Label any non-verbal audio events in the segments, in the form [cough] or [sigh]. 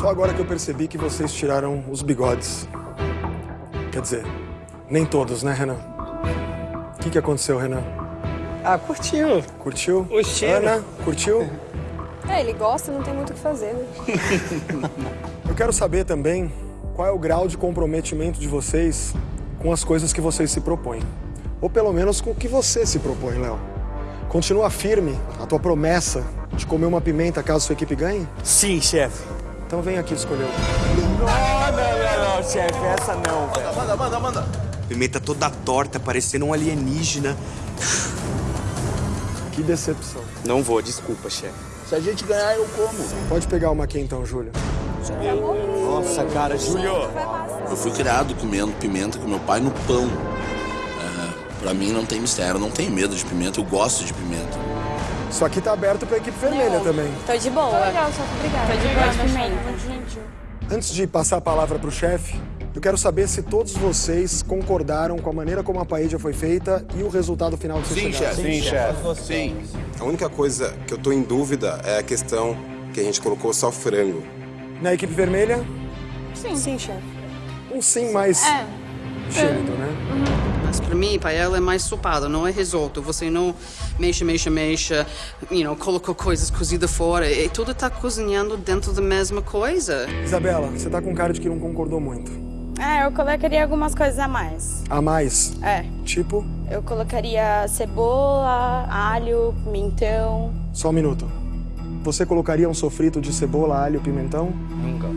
Só agora que eu percebi que vocês tiraram os bigodes. Quer dizer, nem todos, né, Renan? O que, que aconteceu, Renan? Ah, curtiu. Curtiu? O cheiro. Ana, curtiu? É, ele gosta, não tem muito o que fazer, né? Eu quero saber também qual é o grau de comprometimento de vocês com as coisas que vocês se propõem. Ou pelo menos com o que você se propõe, Léo. Continua firme a tua promessa de comer uma pimenta caso sua equipe ganhe? Sim, chefe. Então vem aqui escolher. Não, não, não, não, chefe, essa não, velho. Manda, manda, manda. Pimenta toda torta, parecendo um alienígena. Que decepção. Não vou, desculpa, chefe. Se a gente ganhar, eu como. Pode pegar uma aqui então, Júlio. Nossa, cara, Júlio. Eu fui criado comendo pimenta com meu pai no pão. É, pra mim não tem mistério, eu não tenho medo de pimenta, eu gosto de pimenta. Isso aqui tá aberto pra equipe vermelha também. Tô de boa. Legal, só obrigada. Tô de boa de pimenta. Antes de passar a palavra pro chefe, eu quero saber se todos vocês concordaram com a maneira como a paella foi feita e o resultado final que vocês Sim, chegaram. chefe. Sim, chefe. Sim. A única coisa que eu tô em dúvida é a questão que a gente colocou só frango. Na equipe vermelha, Sim. Sim, chefe. um sim mais É. tímido, né? Mas para mim, paella é mais sopada, não é risoto. Você não mexe, mexe, mexe, you know, colocou coisas cozidas fora. E tudo está cozinhando dentro da mesma coisa. Isabela, você tá com cara de que não concordou muito. É, eu colocaria algumas coisas a mais. A mais, É, tipo, eu colocaria cebola, alho, pimentão. só um minuto. Você colocaria um sofrito de cebola, alho, pimentão? Nunca.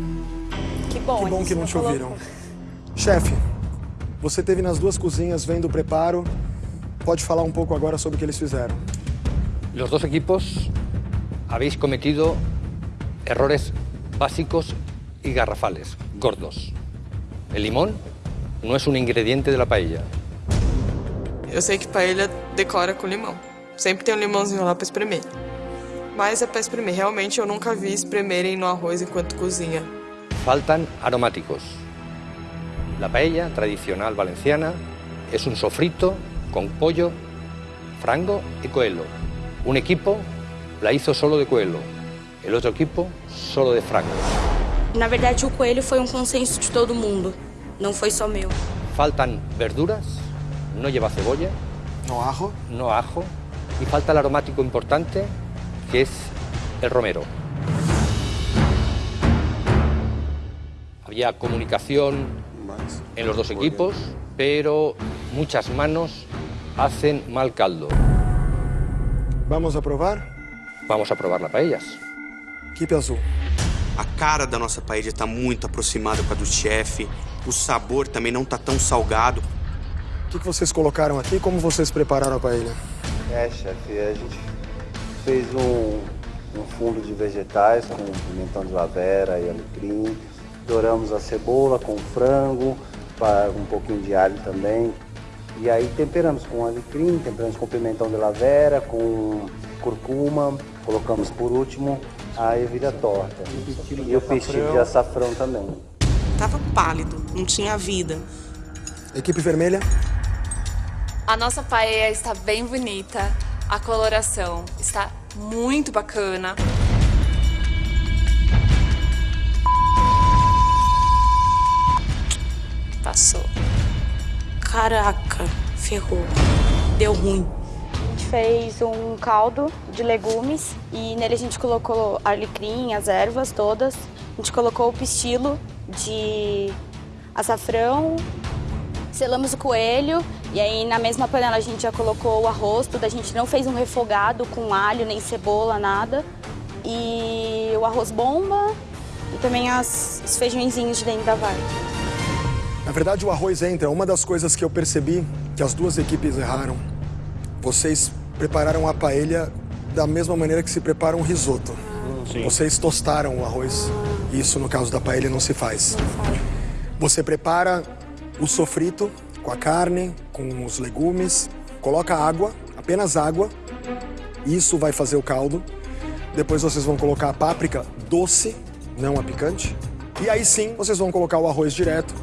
Que bom, Que bom que não te colocou. ouviram. Chefe, você teve nas duas cozinhas vendo o preparo. Pode falar um pouco agora sobre o que eles fizeram. Los dos equipos habéis cometido errores básicos y garrafales, gordos. El limón no es un ingrediente de la paella. Eu sei que paella decora com limão. Sempre tem um limãozinho lá pra espremer. Mas é pra espremer. Realmente eu nunca vi espremerem no arroz enquanto cozinha. Faltan aromáticos. La paella tradicional valenciana es un sofrito con pollo, frango y coelho. Un equipo la hizo solo de coelho, el otro equipo solo de frango. Na verdade, o coelho foi um consenso de todo mundo. Não foi só meu. Faltan verduras, no lleva cebolla, No ajo? no ajo y falta el aromático importante que es el romero. Había comunicación en los dos equipos, pero muchas manos hacen mal caldo. Vamos a provar? Vamos a probar las paellas. Equipe azul. A cara da nossa paella tá muito aproximada com a do chefe. O sabor também não tá tão salgado. O que, que vocês colocaram aqui? Como vocês prepararam a paella? É, chefe, a gente fez um, um fundo de vegetais com pimentão de lavera e alecrim. Douramos a cebola com frango, um pouquinho de alho também. E aí temperamos com alecrim, temperamos com pimentão de lavera, com curcuma. Colocamos por último a ervilha torta. E o pestilho de açafrão também. Tava pálido, não tinha vida. Equipe vermelha? A nossa paella está bem bonita. A coloração está muito bacana. Passou. Caraca, ferrou. Deu ruim. A gente fez um caldo de legumes e nele a gente colocou alecrim, as ervas todas. A gente colocou o pistilo de açafrão, selamos o coelho e aí na mesma panela a gente já colocou o arroz, tudo. A gente não fez um refogado com alho, nem cebola, nada. E o arroz bomba e também as, os feijõezinhos de dentro da vaga. Na verdade, o arroz entra. Uma das coisas que eu percebi que as duas equipes erraram. Vocês prepararam a paella da mesma maneira que se prepara um risoto. Vocês tostaram o arroz. Isso, no caso da paella, não se faz. Você prepara o sofrito com a carne, com os legumes, coloca água, apenas água. Isso vai fazer o caldo. Depois vocês vão colocar a páprica doce, não a picante. E aí sim, vocês vão colocar o arroz direto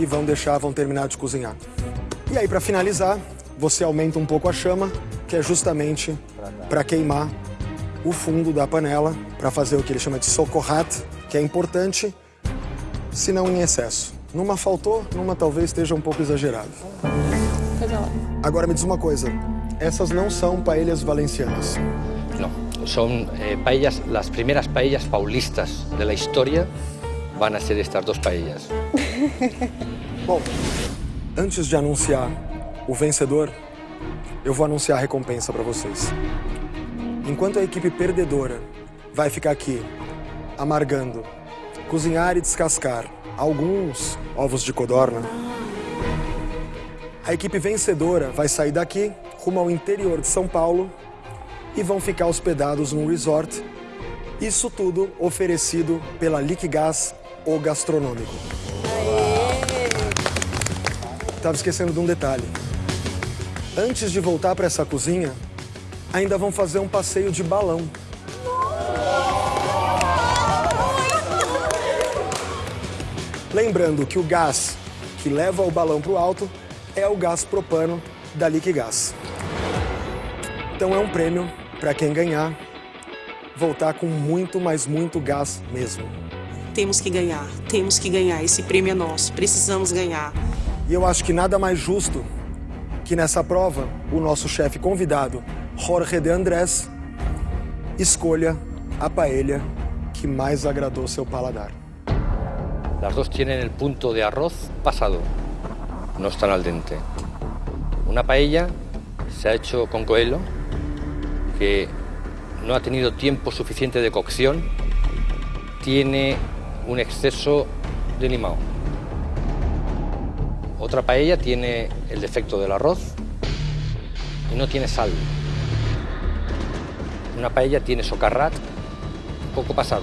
e vão deixar, vão terminar de cozinhar. E aí, para finalizar, você aumenta um pouco a chama, que é justamente para queimar o fundo da panela, para fazer o que ele chama de socorrat, que é importante, se não em excesso. Numa faltou, numa talvez esteja um pouco exagerado. Agora me diz uma coisa, essas não são paellas valencianas. No, son eh, paellas, las primeras paellas paulistas de la historia van a ser estas dos paellas. [laughs] Bom, antes de anunciar o vencedor, eu vou anunciar a recompensa para vocês. Enquanto a equipe perdedora vai ficar aqui amargando, cozinhar e descascar alguns ovos de codorna, a equipe vencedora vai sair daqui rumo ao interior de São Paulo e vão ficar hospedados num resort. Isso tudo oferecido pela Liquigás, o gastronômico. Tava esquecendo de um detalhe. Antes de voltar para essa cozinha, ainda vão fazer um passeio de balão. Lembrando que o gás que leva o balão para o alto é o gás propano da Liquigás. Então é um prêmio para quem ganhar voltar com muito, mas muito gás mesmo. Temos que ganhar, temos que ganhar. Esse prêmio é nosso, precisamos ganhar. E eu acho que nada mais justo que nessa prova o nosso chefe convidado, Jorge de Andrés, escolha a paella que mais agradou seu paladar. Las dos tienen el punto de arroz pasado, no están al dente. Una paella se ha hecho con coelho, que no ha tenido tiempo suficiente de cocción, tiene un exceso de limón. Otra paella tiene el defecto del arroz y no tiene sal. Una paella tiene socarrat poco pasado.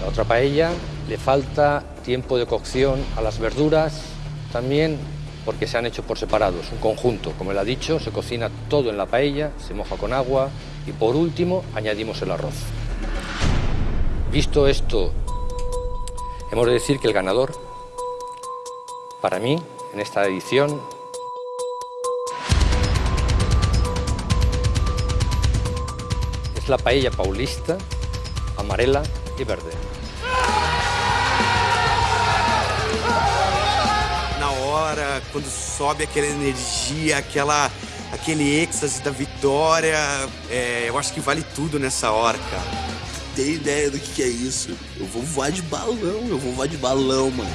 La otra paella le falta tiempo de cocción a las verduras, también porque se han hecho por separados, un conjunto. Como él ha dicho, se cocina todo en la paella, se moja con agua y por último añadimos el arroz. Visto esto, hemos de decir que el ganador, para mí, en esta edición, es la paella paulista, amarela y verde. Na hora, quando sobe aquela energia, aquela, aquele êxtase da vitória, é, eu acho que vale tudo nessa hora, cara. Tem ideia do que, que é isso? Eu vou voar de balão, eu vou voar de balão, mano.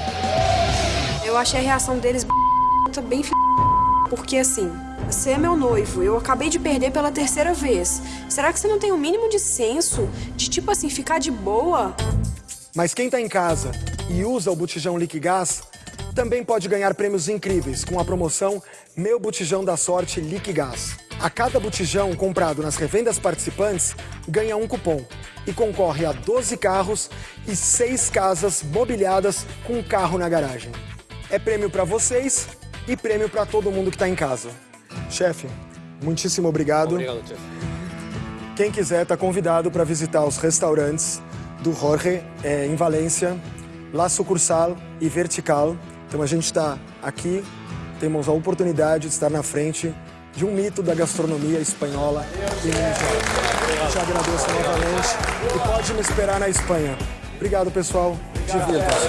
Eu achei a reação deles bem f... Porque assim, você é meu noivo, eu acabei de perder pela terceira vez. Será que você não tem o um mínimo de senso de, tipo assim, ficar de boa? Mas quem tá em casa e usa o botijão Liquigás também pode ganhar prêmios incríveis com a promoção Meu Botijão da Sorte Liquigás. A cada botijão comprado nas revendas participantes ganha um cupom e concorre a 12 carros e 6 casas mobiliadas com um carro na garagem. É prêmio para vocês e prêmio para todo mundo que está em casa. Chefe, muitíssimo obrigado. Obrigado, chefe. Quem quiser está convidado para visitar os restaurantes do Jorge é, em Valência, La Sucursal e Vertical. Então a gente está aqui, temos a oportunidade de estar na frente de um mito da gastronomia espanhola e mundial. Te agradeço novamente e pode me esperar na Espanha. Obrigado, pessoal. Divirtam-se.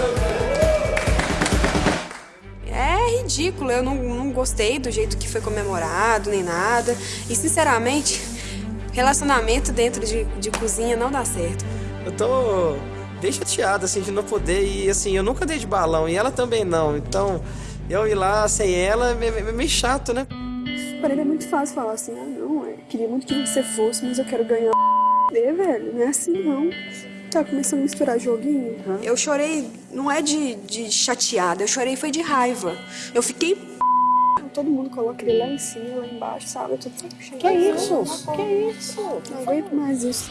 É ridículo, eu não, não gostei do jeito que foi comemorado, nem nada. E, sinceramente, relacionamento dentro de, de cozinha não dá certo. Eu tô bem chateado, assim, de não poder ir, assim, eu nunca dei de balão e ela também não. Então, eu ir lá sem ela é é meio chato, né? Para ele é muito fácil falar assim, ah, não, eu queria muito que você fosse, mas eu quero ganhar e, velho, não é assim não. Tá começando a misturar joguinho. Eu chorei, não é de, de chateada, eu chorei foi de raiva. Eu fiquei Todo mundo coloca ele lá em cima, lá embaixo, sabe? Eu tô tão cheia. Que isso? Que isso? Não aguento mais isso.